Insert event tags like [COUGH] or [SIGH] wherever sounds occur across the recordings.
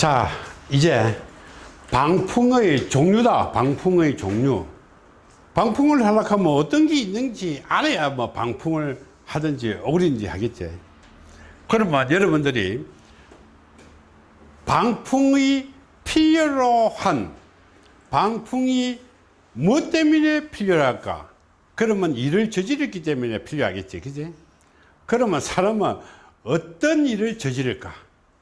자 이제 방풍의 종류다. 방풍의 종류. 방풍을 하려고 하면 어떤 게 있는지 알아야 뭐 방풍을 하든지 오든지 하겠지. 그러면 여러분들이 방풍의 필요로 한 방풍이 무엇 때문에 필요할까? 그러면 일을 저지르기 때문에 필요하겠지. 그지? 그러면 사람은 어떤 일을 저지를까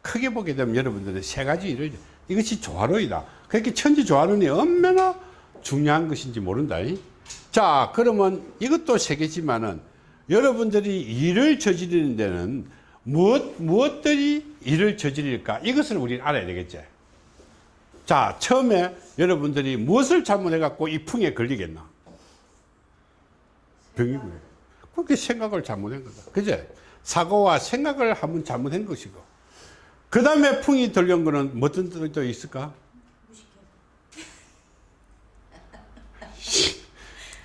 크게 보게 되면 여러분들은 세 가지 일을 이것이 조화로이다. 그렇게 천지 조화론이 얼마나 중요한 것인지 모른다 자 그러면 이것도 세 개지만은 여러분들이 일을 저지르는 데는 무엇, 무엇들이 일을 저지를까? 이것을 우리는 알아야 되겠지. 자 처음에 여러분들이 무엇을 잘못해 갖고 이 풍에 걸리겠나? 병이고요? 그렇게 생각을 잘못한 거다. 그제? 사고와 생각을 한번 잘못한 것이고 그 다음에 풍이 들려온 거는 어떤 뜻도 있을까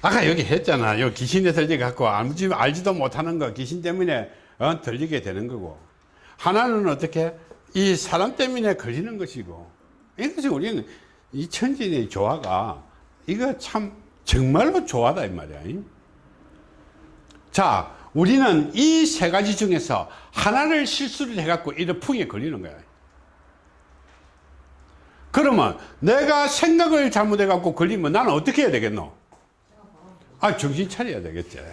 아까 여기 했잖아. 요 귀신에 들리 갖고 알지, 알지도 못하는 거 귀신 때문에 어, 들리게 되는 거고. 하나는 어떻게 이 사람 때문에 걸리는 것이고. 이것이 우리는 이 천진의 조화가 이거 참 정말로 조화다 이 말이야. 자, 우리는 이 세 가지 중에서 하나를 실수를 해갖고 이런 풍에 걸리는 거야. 그러면 내가 생각을 잘못해갖고 걸리면 나는 어떻게 해야 되겠노? 아, 정신 차려야 되겠지. [LAUGHS]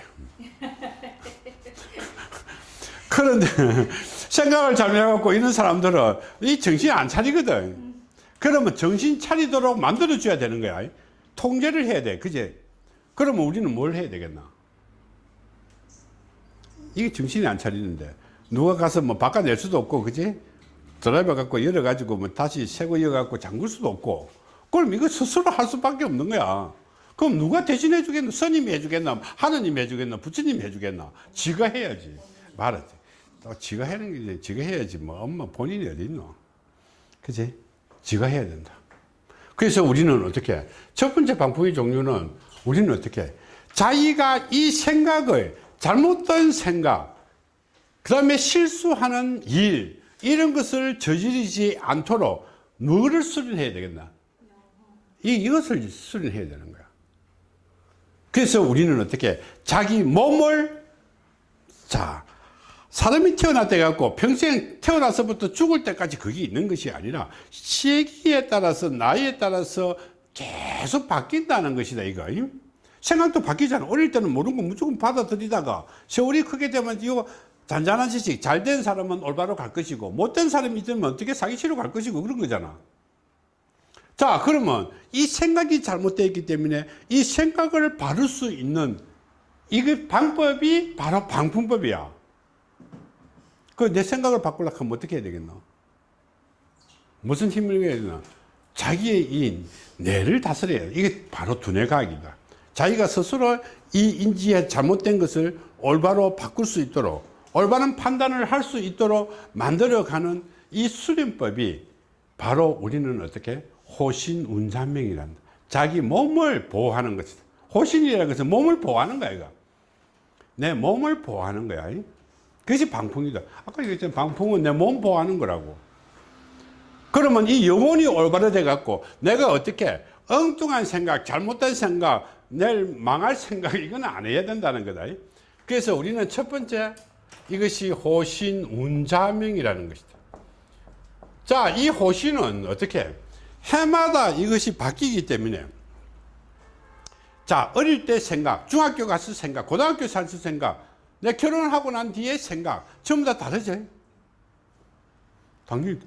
그런데 생각을 잘못해갖고 이런 사람들은 이 정신 안 차리거든. 그러면 정신 차리도록 만들어줘야 되는 거야. 통제를 해야 돼. 그제? 그러면 우리는 뭘 해야 되겠나? 이게 정신이 안 차리는데. 누가 가서 뭐 바꿔낼 수도 없고 그지? 드라이버 갖고 열어 가지고 뭐 다시 새거 이어 갖고 잠글 수도 없고. 그럼 이거 스스로 할 수밖에 없는 거야. 그럼 누가 대신해 주겠나? 스님이 해 주겠나? 하느님이 해 주겠나? 부처님이 해 주겠나? 지가 해야지. 말하지. 또 지가 하는 게 지가 해야지 뭐. 엄마 본인이 어디 있노? 그지? 지가 해야 된다. 그래서 우리는 어떻게? 첫 번째 방법의 종류는 우리는 어떻게? 자기가 이 생각을 잘못된 생각 그 다음에 실수하는 일 이런 것을 저지르지 않도록 뭐를 수련해야 되겠나? 이, 이것을 수련해야 되는 거야. 그래서 우리는 어떻게 자기 몸을 자 사람이 태어났다 해갖고 평생 태어나서부터 죽을 때까지 그게 있는 것이 아니라 시기에 따라서 나이에 따라서 계속 바뀐다는 것이다 이거 생각도 바뀌잖아. 어릴 때는 모르는 거 무조건 받아들이다가 세월이 크게 되면 이거 잔잔한 지식 잘 된 사람은 올바로 갈 것이고 못된 사람이 있으면 어떻게 사기치러 갈 것이고 그런 거잖아. 자 그러면 이 생각이 잘못되어 있기 때문에 이 생각을 바를 수 있는 이 방법이 바로 방풍법이야. 그 내 생각을 바꾸려고 하면 어떻게 해야 되겠노? 무슨 힘을 해야 되나? 자기의 이 뇌를 다스려야 돼. 이게 바로 두뇌과학이다 자기가 스스로 이 인지에 잘못된 것을 올바로 바꿀 수 있도록 올바른 판단을 할 수 있도록 만들어가는 이 수련법이 바로 우리는 어떻게 호신운산명이란다 자기 몸을 보호하는 것이다. 호신이라는 것은 몸을 보호하는 거야 이거. 내 몸을 보호하는 거야. 그것이 방풍이다. 아까 얘기했잖아. 방풍은 내 몸 보호하는 거라고. 그러면 이 영혼이 올바로 돼 갖고 내가 어떻게 엉뚱한 생각 잘못된 생각 내일 망할 생각 이건 안 해야 된다는 거다. 그래서 우리는 첫 번째 이것이 호신 운자명이라는 것이다. 자이 호신은 어떻게? 해마다 이것이 바뀌기 때문에. 자 어릴 때 생각 중학교 가서 생각 고등학교 살서 생각 내 결혼하고 난 뒤에 생각 전부 다 다르죠 당연히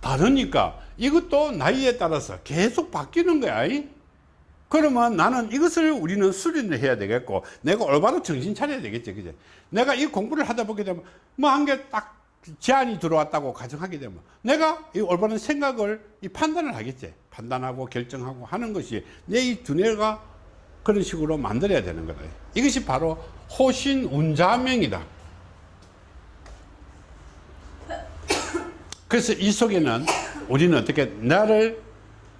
다르니까 이것도 나이에 따라서 계속 바뀌는 거야 그러면 나는 이것을 우리는 수련을 해야 되겠고 내가 올바로 정신 차려야 되겠지 그제 내가 이 공부를 하다 보게 되면 뭐한개딱 제안이 들어왔다고 가정하게 되면 내가 이 올바른 생각을 이 판단을 하겠지. 판단하고 결정하고 하는 것이 내 이 두뇌가 그런 식으로 만들어야 되는 거다. 이것이 바로 호신운자명이다. 그래서 이 속에는 우리는 어떻게 나를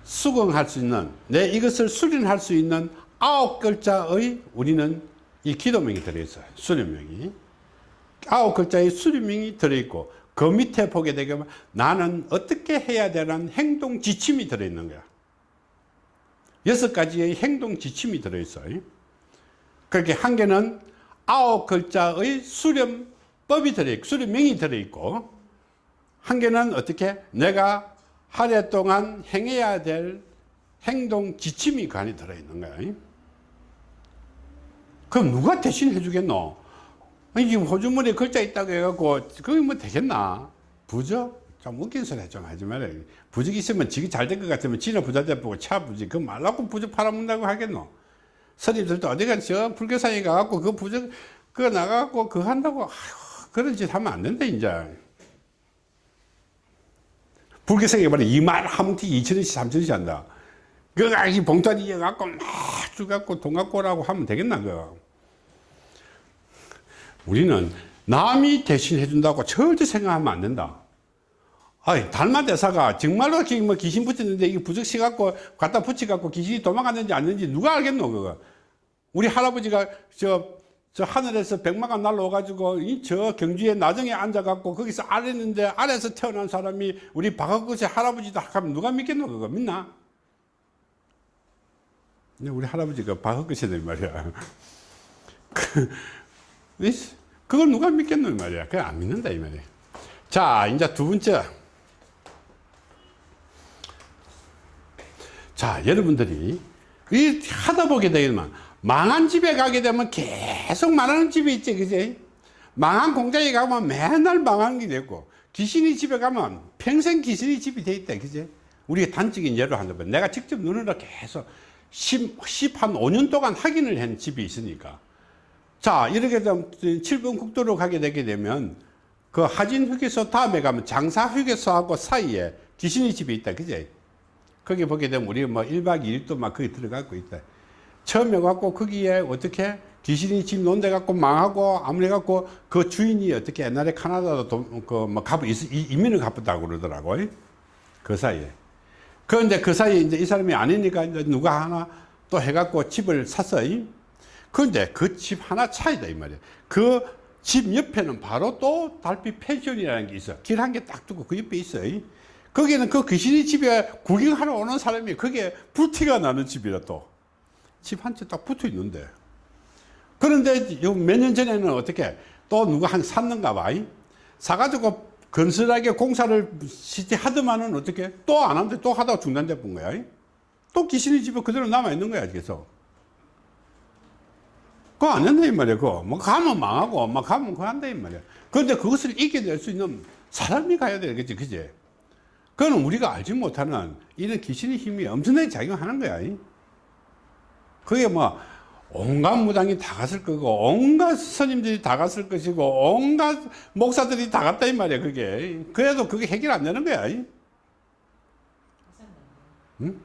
수긍할 수 있는 내 이것을 수련할 수 있는 아홉 글자의 우리는 이 기도명이 들어있어요 수련명이 아홉 글자의 수련명이 들어있고 그 밑에 보게 되면 나는 어떻게 해야 되는 행동 지침이 들어있는 거야. 여섯 가지의 행동 지침이 들어있어요. 그렇게 한 개는 아홉 글자의 수렴법이 들어있고, 수렴명이 들어있고, 한 개는 어떻게 내가 한 해 동안 행해야 될 행동 지침이 그 안에 들어있는 거야. 그럼 누가 대신 해주겠노? 아니, 지금 호주머니에 글자 있다고 해갖고, 그게 뭐 되겠나? 부적? 좀 웃긴 소리 좀 하지 말아요. 부적 있으면 지기 잘 될 것 같으면 지나 부자 대보고 차 부적, 그 말라고 부적 팔아먹는다고 하겠노? 스님들도 어디가 저 불교사에 가갖고 그 부적, 그거 나가갖고 그거 한다고, 아휴, 그런 짓 하면 안 된다, 이제. 불교생이 말해 2만 하문티 2천원씩 3천원씩 한다. 그거 이 봉투 이어갖고 막 주갖고 돈 갖고 오라고 하면 되겠나 그거. 우리는 남이 대신 해준다고 절대 생각하면 안 된다. 아이, 달마 대사가 정말로 기- 뭐 귀신 붙였는데 이게 부적시 갖고 갖다 붙여 갖고 귀신이 도망갔는지 아닌지 누가 알겠노 그거. 우리 할아버지가 저, 저 하늘에서 백마가 날라와가지고 이 저 경주에 나정에 앉아갖고 거기서 아랬는데 아래서 태어난 사람이 우리 박학거세 할아버지다 하면 누가 믿겠노 그거 믿나? 우리 할아버지가 박학거세들 말이야. [LAUGHS] 그, 이- 그걸 누가 믿겠노 이 말이야. 그냥 안 믿는다 이 말이야. 자 이제 두 번째. 자 여러분들이 이 하다 보게 되면 망한 집에 가게 되면 계속 망하는 집이 있지 그지? 망한 공장에 가면 맨날 망하는 게 되고 귀신이 집에 가면 평생 귀신이 집이 돼 있다 그지? 우리가 단적인 예로 한다면 내가 직접 눈으로 계속 10, 10, 한 5년 동안 확인을 한 집이 있으니까. 자 이렇게 되면 7번 국도로 가게 되게 되면 그 하진 휴게소 다음에 가면 장사 휴게소하고 사이에 귀신이 집이 있다 그지? 거기 보게 되면 우리 뭐 1박 2일 동안 거기 들어가고 있다. 처음에 갖고 거기에 어떻게 귀신이 집 논데 갖고 망하고 아무리 갖고 그 주인이 어떻게 옛날에 카나다도 그뭐 가부 이민을 갚았다고 그러더라고. 그 사이에. 그런데 그 사이에 이제 이 사람이 아니니까 이제 누가 하나 또 해갖고 집을 샀어요. 그런데 그 집 하나 차이다 이 말이야. 그 집 옆에는 바로 또 달빛 펜션이라는 게 있어. 길 한 개 딱 두고 그 옆에 있어요. 거기는 그 귀신이 집에 구경하러 오는 사람이 그게 불티가 나는 집이라 또. 집 한 채 딱 붙어 있는데. 그런데 몇 년 전에는 어떻게 또 누가 한 샀는가 봐. 이? 사가지고 건설하게 공사를 시티 하더만은 어떻게 또 안 하는데 또 하다가 중단돼 본 거야. 이? 또 귀신이 집에 그대로 남아 있는 거야, 계속. 그거 안 된다, 이 말이야, 그거. 뭐 가면 망하고, 막 가면 그거 한다, 이 말이야. 그런데 그것을 이겨낼 수 있는 사람이 가야 되겠지, 그지? 그거는 우리가 알지 못하는 이런 귀신의 힘이 엄청나게 작용하는 거야. 그게 뭐 온갖 무당이 다 갔을 거고 온갖 스님들이 다 갔을 것이고 온갖 목사들이 다 갔다 이 말이야 그게. 그래도 그게 해결 안 되는 거야. 응?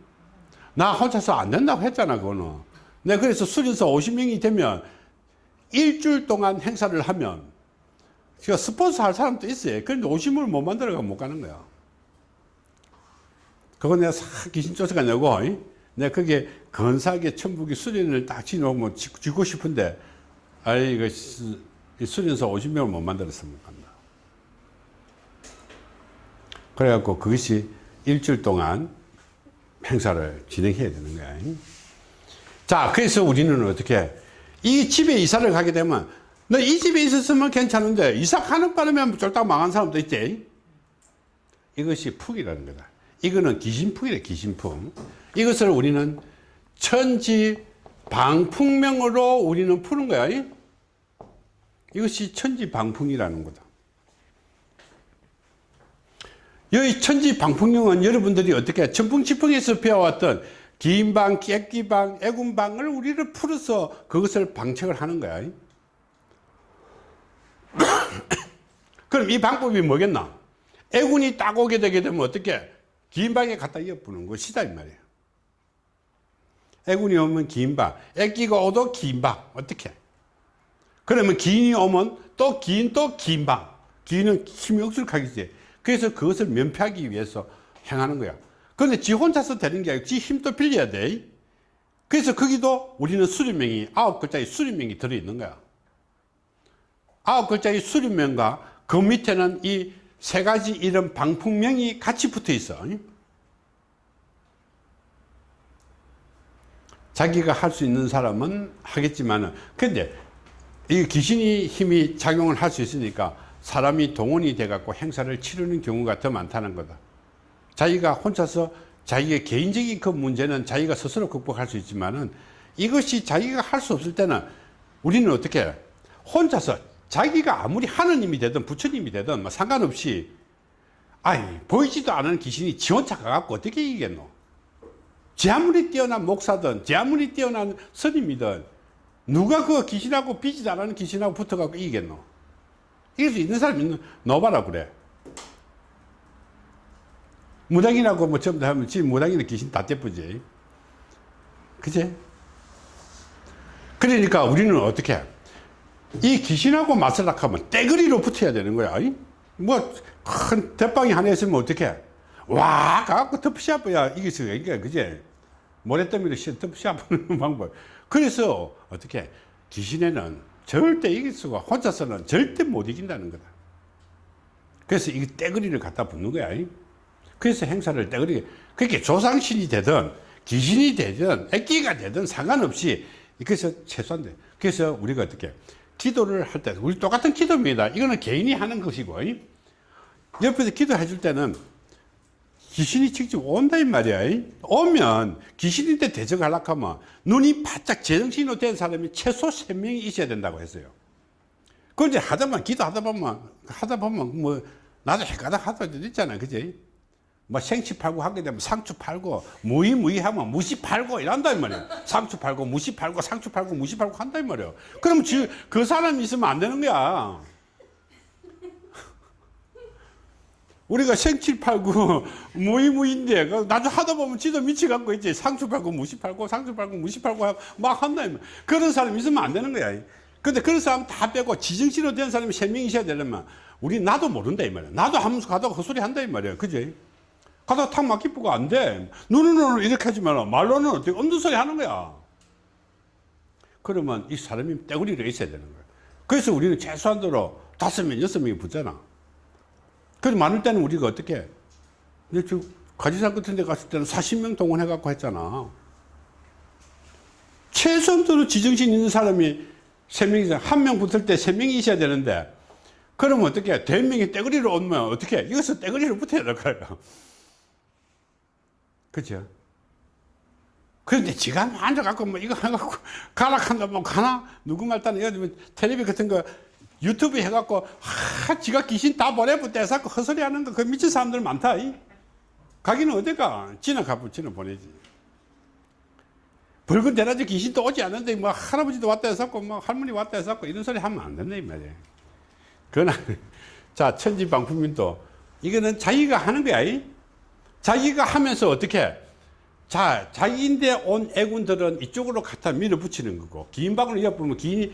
나 혼자서 안 된다고 했잖아 그거는. 내가 그래서 수련서 50명이 되면 일주일 동안 행사를 하면 제가 스폰서 할 사람도 있어요. 그런데 50명을 못 만들어가 못 가는 거야. 그거 내가 싹 귀신 쫓아가냐고, 내가 그게 건사하게 천북이 수련을 딱 지놓으면 짓고 싶은데, 아이, 이거 수련서 50명을 못 만들었으면 간다. 그래갖고 그것이 일주일 동안 행사를 진행해야 되는 거야. 자, 그래서 우리는 어떻게, 이 집에 이사를 가게 되면, 너 이 집에 있었으면 괜찮은데, 이사 가는 바람에 쫄딱 망한 사람도 있지. 이것이 푹이라는 거다. 이거는 귀신풍이래 귀신풍 이것을 우리는 천지 방풍명으로 우리는 푸는 거야 이것이 천지 방풍이라는 거다. 여기 천지 방풍명은 여러분들이 어떻게 천풍지풍에서 배워왔던 긴방, 깨끼방, 애군방을 우리를 풀어서 그것을 방책을 하는 거야 [COUGHS] 그럼 이 방법이 뭐겠나? 애군이 딱 오게 되게 되면 어떻게 긴 방에 갖다 엿부는 것이다 이 말이에요 애군이 오면 긴 방, 애기가 오도 긴 방, 어떻게? 그러면 긴이 오면 또 긴 또 긴 방. 긴은 힘이 억술하겠지. 그래서 그것을 면피하기 위해서 행하는 거야. 그런데 지 혼자서 되는 게 아니고 지 힘도 빌려야 돼. 그래서 거기도 우리는 수리명이 아홉 글자의 수리명이 들어있는 거야. 아홉 글자의 수리명과 그 밑에는 이 세 가지 이런 방풍명이 같이 붙어 있어. 자기가 할 수 있는 사람은 하겠지만은, 근데 이 귀신이 힘이 작용을 할 수 있으니까 사람이 동원이 돼 갖고 행사를 치르는 경우가 더 많다는 거다. 자기가 혼자서 자기의 개인적인 그 문제는 자기가 스스로 극복할 수 있지만 은 이것이 자기가 할 수 없을 때는 우리는 어떻게 해? 혼자서 자기가 아무리 하느님이 되든 부처님이 되든 뭐 상관없이 아니 보이지도 않은 귀신이 지 혼자 가갖고 어떻게 이기겠노? 지 아무리 뛰어난 목사든 지 아무리 뛰어난 스님이든 누가 그 귀신하고 비지도 않은 귀신하고 붙어갖고 이기겠노? 이길 수 있는 사람이 너봐라 그래. 무당이라고 뭐다 하면 지금 무당이는 귀신 다 떼쁘지. 그제? 그러니까 우리는 어떻게 해? 이 귀신하고 맞서려 하면 떼거리로 붙어야 되는 거야. 뭐 큰 대빵이 하나 있으면 어떻게 해? 와 가갖고 덮시아버야 이게 그제 모래더미로 씌어 덮시아버는 [LAUGHS] 방법. 그래서 어떻게 해? 귀신에는 절대 이길 수가 혼자서는 절대 못 이긴다는 거다. 그래서 이 떼거리를 갖다 붙는 거야. 그래서 행사를 떼거리 그렇게 조상신이 되든 귀신이 되든 애기가 되든 상관없이 그래서 최소한데 그래서 우리가 어떻게 기도를 할 때 우리 똑같은 기도입니다. 이거는 개인이 하는 것이고 옆에서 기도해 줄 때는 귀신이 직접 온다 이 말이야. 오면 귀신인데 대적하려고 하면 눈이 바짝 제정신으로 된 사람이 최소 3명이 있어야 된다고 했어요. 그 이제 하다 보면 기도하다 보면 하다 보면 뭐 나도 헷가닥 하다 있잖아. 그지? 뭐 생치 팔고 하게 되면 상추 팔고 무이 무이 하면 무시 팔고 이런다 이 말이야. 상추 팔고 무시 팔고 상추 팔고 무시 팔고 한다 이 말이야. 그럼 지, 그 사람이 있으면 안 되는 거야. [LAUGHS] 우리가 생칠 팔고 [LAUGHS] 무이 무인데 그 나도 하다 보면 지도 미치갖고 있지 상추 팔고 무시 팔고 상추 팔고 무시 팔고 막 한다 이 말이야. 그런 사람 있으면 안 되는 거야. 근데 그런 사람 다 빼고 지정신으로 된 사람이 세명 있어야 되려면 우리 나도 모른다 이 말이야. 나도 하면서 가다가 헛소리 한다 이 말이야. 그지? 가다가 탁 막히고 안 돼. 눈으로는 이렇게 하지만 말로는 어떻게 소리 하는 거야. 그러면 이 사람이 떼구리로 있어야 되는 거야. 그래서 우리는 최소한도로 다섯 명, 여섯 명이 붙잖아. 그래서 많을 때는 우리가 어떻게 해? 근데 저 가지산 같은 데 갔을 때는 40명 동원해갖고 했잖아. 최소한도로 지정신 있는 사람이 세 명이서 한명 붙을 때 세 명이 있어야 되는데 그러면 어떻게 해? 대명이 떼거리로 오면 어떻게 해? 이것서 떼거리로 붙어야 될 거야. 그죠? 그런데 지가 뭐 앉아갖고 뭐 이거 해갖고 가락한다 뭐 가나? 누구 말따는 이거 텔레비 같은 거 유튜브 해갖고 하 지가 귀신 다 보내부 떼서갖고 헛소리 하는 거 그 미친 사람들 많다 이. 가기는 어디가? 지나 가부 지나 보내지. 붉은 대낮에 귀신도 오지 않는데 뭐 할아버지도 왔다 해서고 뭐 할머니 왔다 해서고 이런 소리 하면 안 된다 이 말이야. 그러나 [LAUGHS] 자 천지방품인도 이거는 자기가 하는 거야. 이? 자기가 하면서 어떻게 자 자기인데 온 애군들은 이쪽으로 갖다 밀어붙이는 거고 긴 방을 엿보면 긴,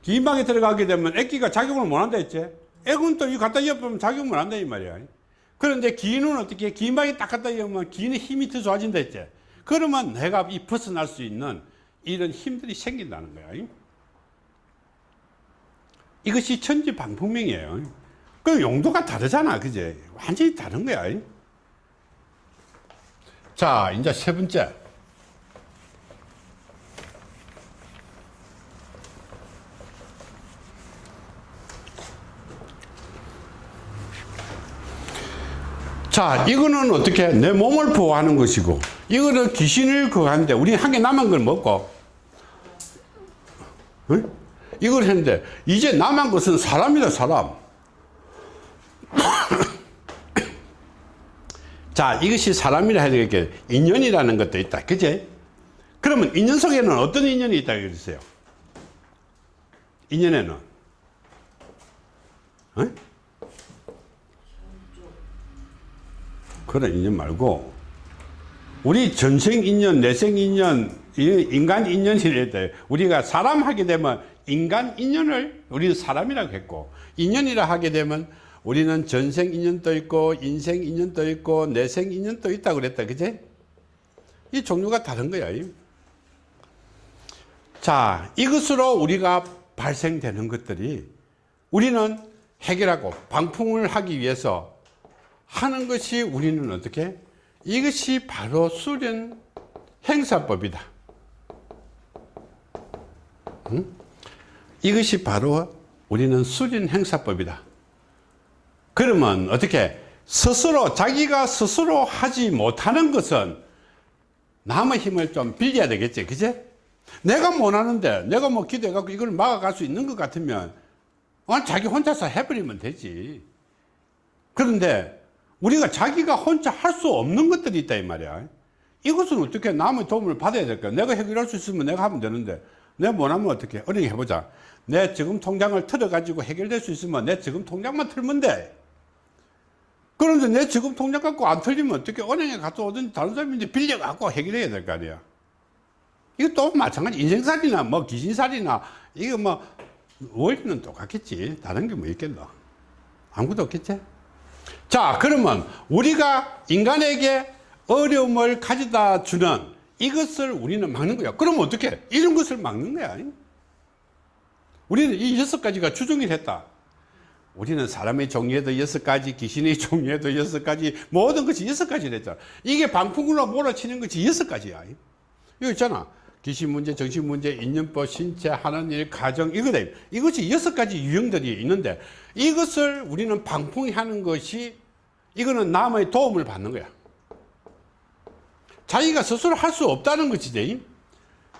긴 방에 들어가게 되면 애기가 작용을 못 한다 했지. 애군도 이 갖다 엿보면 작용을 못 한다 이 말이야. 그런데 기는 어떻게 긴 방에 딱 갖다 엿보면 기는 힘이 더 좋아진다 했지. 그러면 내가 이 벗어날 수 있는 이런 힘들이 생긴다는 거야. 이것이 천지방풍명이에요. 그 용도가 다르잖아 그제 완전히 다른 거야 자, 이제 세 번째. 자, 이거는 어떻게 내 몸을 보호하는 것이고, 이거는 귀신을 그거 하는데, 우리 한 개 남은 걸 먹고, 응? 이걸 했는데, 이제 남은 것은 사람이다, 사람. 자, 이것이 사람이라 해야 되겠게 인연이라는 것도 있다. 그제? 그러면 인연 속에는 어떤 인연이 있다 그랬어요? 인연에는 어? 그런 인연 말고 우리 전생 인연, 내생 인연, 인간 인연이래 돼. 우리가 사람 하게 되면 인간 인연을 우리는 사람이라고 했고 인연이라 하게 되면 우리는 전생 인연도 있고 인생 인연도 있고 내생 인연도 있다고 그랬다. 그제? 이 종류가 다른 거야. 자 이것으로 우리가 발생되는 것들이 우리는 해결하고 방풍을 하기 위해서 하는 것이 우리는 어떻게? 이것이 바로 수련 행사법이다. 응? 이것이 바로 우리는 수련 행사법이다 그러면 어떻게 스스로 자기가 스스로 하지 못하는 것은 남의 힘을 좀 빌려야 되겠지 그제 내가 못하는데 내가 뭐 기도해 갖고 이걸 막아갈 수 있는 것 같으면 어, 자기 혼자서 해버리면 되지. 그런데 우리가 자기가 혼자 할 수 없는 것들이 있다 이 말이야. 이것은 어떻게 남의 도움을 받아야 될까? 내가 해결할 수 있으면 내가 하면 되는데 내가 못하면 어떻게? 어린이 해보자. 내 지금 통장을 틀어 가지고 해결될 수 있으면 내 지금 통장만 틀면 돼 그런데 내 지금 통장 갖고 안 틀리면 어떻게 은행에 갔다 오든지 다른 사람이 이제 빌려 갖고 해결해야 될 거 아니야. 이것도 마찬가지 인생살이나 뭐 귀신살이나 이거 뭐 원리는 똑같겠지. 다른 게 뭐 있겠노? 아무것도 없겠지? 자 그러면 우리가 인간에게 어려움을 가져다 주는 이것을 우리는 막는 거야. 그러면 어떻게 이런 것을 막는 거야. 우리는 이 여섯 가지가 주종일 했다 우리는 사람의 종류에도 여섯 가지 귀신의 [LAUGHS] 종류에도 여섯 가지 모든 것이 여섯 가지를 했잖아 이게 방풍으로 몰아치는 것이 여섯 가지야 이거 있잖아 귀신 문제, 정신 문제, 인연법, 신체, 하는 일, 가정 이거다. 이것이 여섯 가지 유형들이 있는데 이것을 우리는 방풍이 하는 것이 이거는 남의 도움을 받는 거야. 자기가 스스로 할 수 없다는 것이지.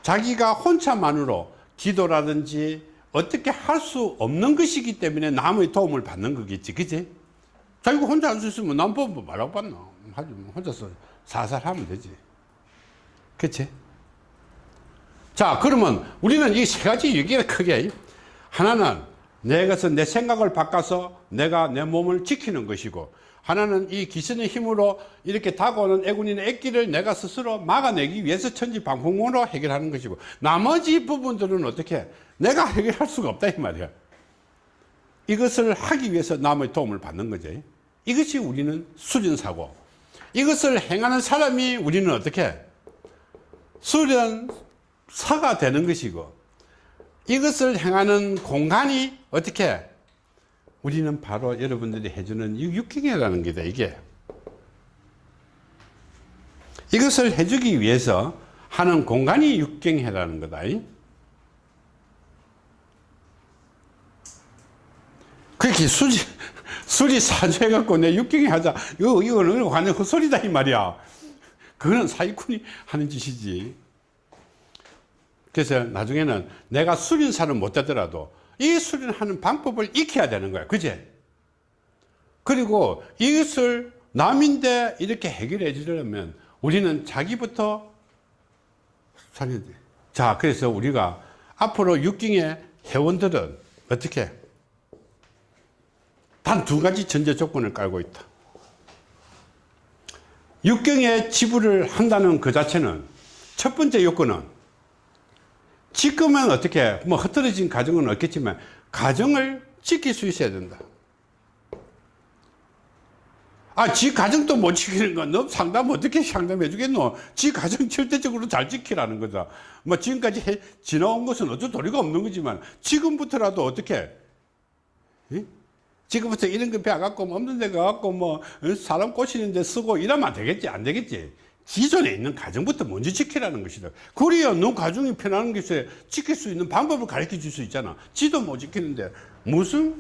자기가 혼자만으로 기도라든지 어떻게 할 수 없는 것이기 때문에 남의 도움을 받는 거겠지. 그지? 자기가 혼자 할 수 있으면 남 보면 말하고 받나. 하지 뭐 혼자서 살살 하면 되지. 그치? 자 그러면 우리는 이 세 가지 얘기가 크게 하나는 내 것은 내 생각을 바꿔서 내가 내 몸을 지키는 것이고 하나는 이 귀신의 힘으로 이렇게 다가오는 애군인의 액기를 내가 스스로 막아내기 위해서 천지방풍으로 해결하는 것이고 나머지 부분들은 어떻게 내가 해결할 수가 없다 이 말이야. 이것을 하기 위해서 남의 도움을 받는 거지. 이것이 우리는 수련사고. 이것을 행하는 사람이 우리는 어떻게? 수련 사가 되는 것이고 이것을 행하는 공간이 어떻게? 우리는 바로 여러분들이 해주는 육경이라는 게다 이게. 이것을 해주기 위해서 하는 공간이 육경회라는 거다 그렇게 수지 수리 사주해 갖고 내 육경회 하자 이거 이거는 완전 헛소리다 이 말이야 그거는 사기꾼이 하는 짓이지 그래서 나중에는 내가 수련사는 못 되더라도 이 수련하는 방법을 익혀야 되는 거야. 그제? 그리고 이것을 남인데 이렇게 해결해 주려면 우리는 자기부터 살려야 돼. 자, 그래서 우리가 앞으로 육경의 회원들은 어떻게? 단 두 가지 전제 조건을 깔고 있다. 육경에 지불을 한다는 그 자체는 첫 번째 요건은 지금은 어떻게 뭐 흐트러진 가정은 없겠지만 가정을 지킬 수 있어야 된다 아 지 가정도 못 지키는 건 너 상담 어떻게 상담해 주겠노 지 가정 절대적으로 잘 지키라는 거다 뭐 지금까지 해, 지나온 것은 어쩔 도리가 없는 거지만 지금부터라도 어떻게 예? 지금부터 이런 거 배워갖고 뭐 없는 데 가갖고 뭐 어, 사람 꼬시는 데 쓰고 이러면 안 되겠지 안 되겠지 기존에 있는 가정부터 먼저 지키라는 것이다. 그래야 너 가정이 편안한 것에 지킬 수 있는 방법을 가르쳐 줄 수 있잖아. 지도 못 지키는데 무슨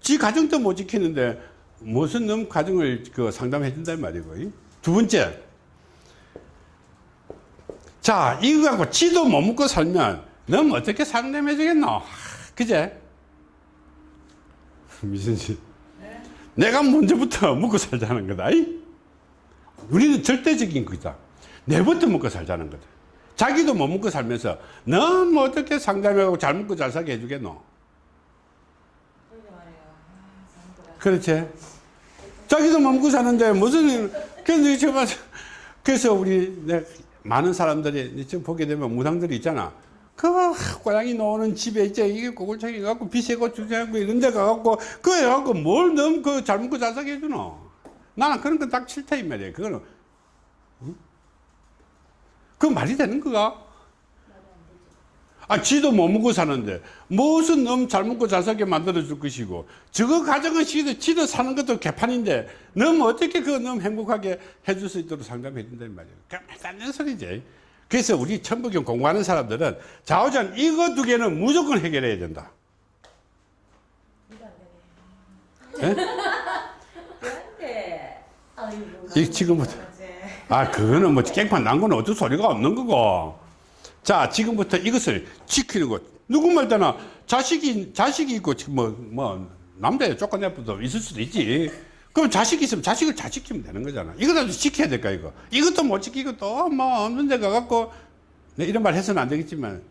지 가정도 못 지키는데 무슨 놈 가정을 그 상담해 준단 말이고. 두 번째. 자, 이거 갖고 지도 못 먹고 살면 넌 어떻게 상담해 주겠노? 그제? 미선 씨. 네? 내가 먼저부터 먹고 살자는 거다. 우리는 절대적인 거다. 내부터 먹고 살자는 거다. 자기도 못 먹고 살면서 넌 뭐 어떻게 상담하고 잘 먹고 잘 살게 해주겠노? 그렇지. 자기도 못 먹고 사는데 무슨 그래서 우리 많은 사람들이 지금 보게 되면 무당들이 있잖아. 그 고양이 노는 집에 이제 이게 고글창이 갖고 비세고 주장하고 이런 데 가갖고 그래 갖고 뭘 너무 그잘 먹고 잘 살게 해주노? 나는 그런 건 딱 싫다 이 말이야 그거는 응? 그 말이 되는 거가 아, 지도 못 먹고 사는데, 무슨 너무 잘 먹고 잘 살게 만들어 줄 것이고, 저거 가정은 지도, 지도 사는 것도 개판인데, 너무 어떻게 그거 너무 행복하게 해줄 수 있도록 상담해 준단 말이에요. 깐깐한 소리지. 그래서 우리 천부경 공부하는 사람들은 좌우전 이거 두 개는 무조건 해결해야 된다. 예? 이 지금부터. 아, 그거는 뭐 깽판 난 거는 어쩔 소리가 없는 거고. 자, 지금부터 이것을 지키는 것. 누구 말 때나 자식이, 자식이 있고, 뭐, 뭐, 남자에 쫓아내도 있을 수도 있지. 그럼 자식이 있으면 자식을 잘 지키면 되는 거잖아. 이거라도 지켜야 될까, 이거. 이것도 못 지키고 또 뭐 없는 데 가갖고, 내 이런 말 해서는 안 되겠지만,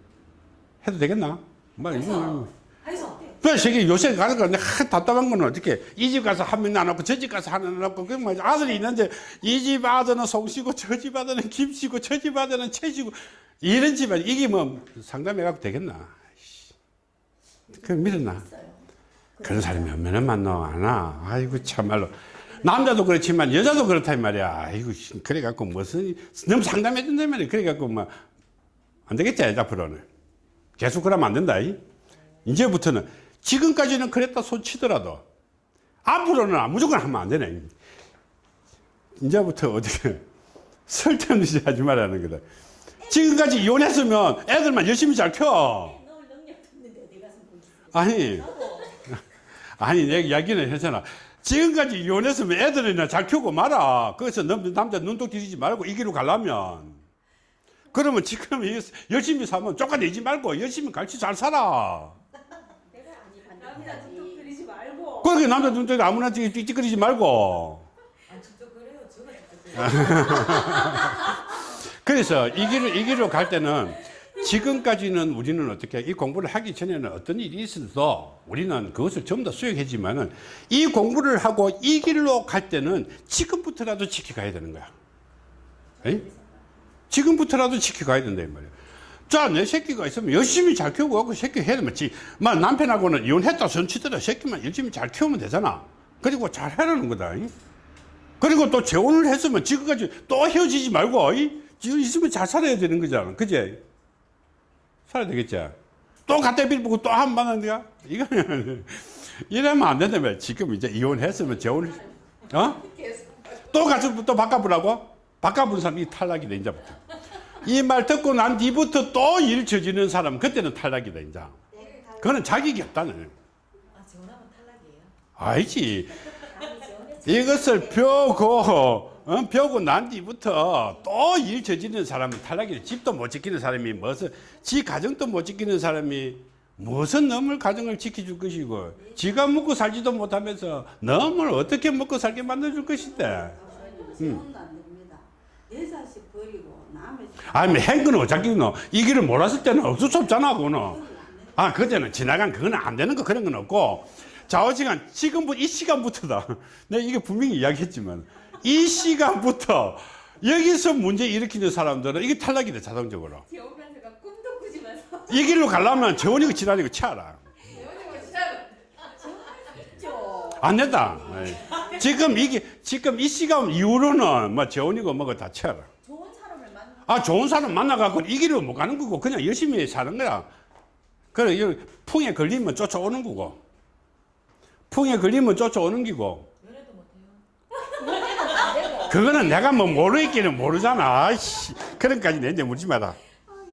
해도 되겠나? 뭐, 이거. 해서 그 저기 요새 가는 거 답답한 거는 어떻게 이 집 가서 한명안 놓고 저 집 가서 하나 안 놓고 그뭐 아들이 있는데 이 집 아들은 송씨고 저 집 아들은 김씨고 저 집 아들은 채씨고 이런 집안 이게 뭐 상담해 갖고 되겠나 그 믿었나 그런 사람이 얼마나 많나 하나 아이고 참말로 남자도 그렇지만 여자도 그렇다 이 말이야 아이고 씨, 그래 갖고 무슨 너무 상담해 준단 말이야 그래 갖고 뭐안 되겠지 앞으로는 계속 그러면 안 된다 이. 이제부터는 지금까지는 그랬다 손치더라도 앞으로는 무조건 하면 안 되네. 이제부터 어떻게 [LAUGHS] 설득없는 짓 하지 말라는 거다. 지금까지 이혼했으면 애들만 열심히 잘 켜. 가서 보기 아니, 아니, 내가 이야기는 했잖아. 지금까지 이혼했으면 애들이나 잘 키우고 말아. 거기서 남- 남자 눈독 들이지 말고 이 길로 가려면. 그러면 지금 이 열심히 살면 쫓아내지 말고 열심히 같이 잘 살아. 내가 아니 남자 눈독 들이지 말고 그렇게 남자 눈독이 아무나 찌찌거리지 말고. 아 그래요 [LAUGHS] 그래서 이 길을, 이 길로 갈 때는 지금까지는 우리는 어떻게 이 공부를 하기 전에는 어떤 일이 있어도 우리는 그것을 전부 다 수용했지만 은 이 공부를 하고 이 길로 갈 때는 지금부터라도 지켜가야 되는 거야. 에이? 지금부터라도 지켜가야 된다 이 말이야. 자, 내 새끼가 있으면 열심히 잘 키우고 하고 새끼 해야 되면 지, 막 남편하고는 이혼했다 손치더라 새끼만 열심히 잘 키우면 되잖아. 그리고 잘 하라는 거다. 이? 그리고 또 재혼을 했으면 지금까지 또 헤어지지 말고 이? 지금 있으면 잘 살아야 되는 거잖아. 그제? 살아야 되겠지? 또 갖다 빌보고 또 한 번 하는 거야? 이거는 이러면 안 된다 며. 지금 이제 이혼했으면 재혼을 어? 또 가서 또 바꿔보라고? 바꿔본 사람이 탈락이다 이제부터. 이 말 듣고 난 뒤부터 또 일 저지르는 사람 그때는 탈락이다 이제. 그거는 자격이 없다는. 아 지원하면 탈락이에요 알지. 이것을 펴고 어? 펴고 난 뒤부터 또 일 저지르는 사람은 탈락이래 집도 못 지키는 사람이 무슨 지 가정도 못 지키는 사람이 무슨 놈을 가정을 지켜줄 것이고 지가 먹고 살지도 못하면서 놈을 어떻게 먹고 살게 만들어줄 것인데. 남의 아니 행거는 어차피 너이 길을 몰았을 때는 없을 수 없잖아 그거는. 아 그때는 지나간 그거는 안 되는 거 그런 건 없고. 좌우시간 지금부터 이 시간부터다. 내가 [LAUGHS] 이게 분명히 이야기했지만 이 시간부터 여기서 문제 일으키는 사람들은 이게 탈락이 돼 자동적으로. 재혼면서가 꿈도 꾸지면서. 이 길로 가려면 재원이고 지랄이고 치아라. 안 된다. 예. 지금 이게 지금 이 시간 이후로는 뭐 재원이고 뭐고 다 치아라. 좋은 사람을 만나. 아 좋은 사람 만나갖고 이 길을 못 가는 거고 그냥 열심히 사는 거야. 그래 풍에 걸리면 쫓아오는 거고. 풍에 걸리면 쫓아오는 기고 연애도 못해요 연애는 안 되고 그거는 내가 뭐 모르겠기는 모르잖아. 그런까지 내 이제 묻지 마라